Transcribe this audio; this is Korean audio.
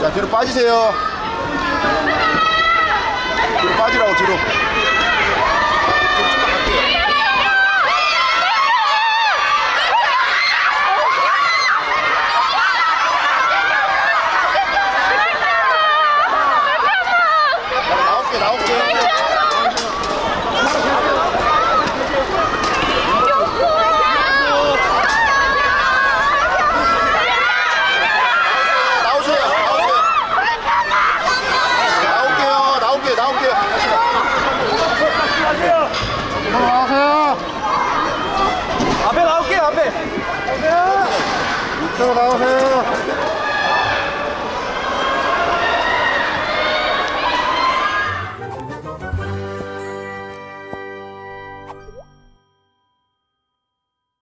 자, 뒤로 빠지세요. 뒤로 빠지라고, 뒤로. 나올게, 나올게. 나오세요, 나오세요. 나올게요, 나올게요, 나올게요. 나오세요. 이쪽으로 나오세요.